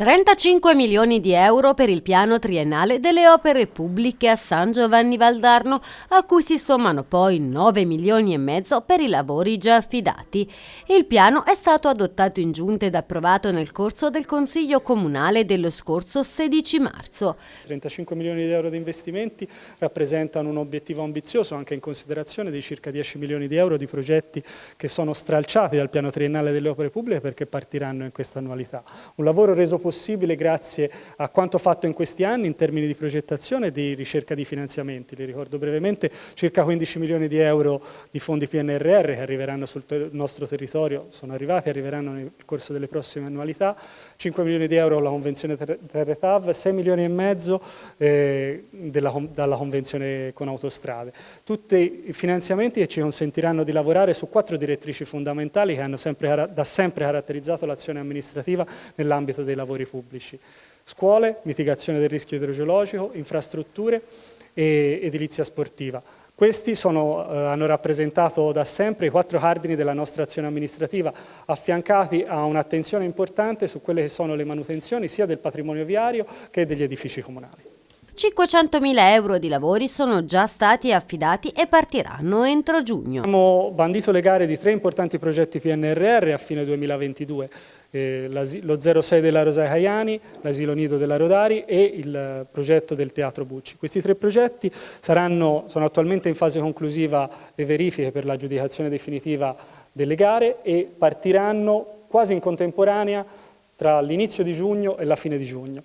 35 milioni di euro per il piano triennale delle opere pubbliche a San Giovanni Valdarno, a cui si sommano poi 9 milioni e mezzo per i lavori già affidati. Il piano è stato adottato in giunta ed approvato nel corso del Consiglio Comunale dello scorso 16 marzo. 35 milioni di euro di investimenti rappresentano un obiettivo ambizioso anche in considerazione dei circa 10 milioni di euro di progetti che sono stralciati dal piano triennale delle opere pubbliche perché partiranno in questa annualità. Un lavoro reso possibile possibile grazie a quanto fatto in questi anni in termini di progettazione e di ricerca di finanziamenti. Li ricordo brevemente, circa 15 milioni di euro di fondi PNRR che arriveranno sul ter nostro territorio, sono arrivati arriveranno nel corso delle prossime annualità, 5 milioni di euro la convenzione Terre TAV, 6 milioni e mezzo eh, della, dalla convenzione con autostrade. Tutti i finanziamenti che ci consentiranno di lavorare su quattro direttrici fondamentali che hanno sempre, da sempre caratterizzato l'azione amministrativa nell'ambito dei lavori lavori pubblici. Scuole, mitigazione del rischio idrogeologico, infrastrutture e edilizia sportiva. Questi sono, eh, hanno rappresentato da sempre i quattro cardini della nostra azione amministrativa, affiancati a un'attenzione importante su quelle che sono le manutenzioni sia del patrimonio viario che degli edifici comunali. 500.000 euro di lavori sono già stati affidati e partiranno entro giugno. Abbiamo bandito le gare di tre importanti progetti PNRR a fine 2022, eh, lo 06 della Rosai Caiani, l'asilo nido della Rodari e il progetto del Teatro Bucci. Questi tre progetti saranno, sono attualmente in fase conclusiva le verifiche per l'aggiudicazione definitiva delle gare e partiranno quasi in contemporanea tra l'inizio di giugno e la fine di giugno.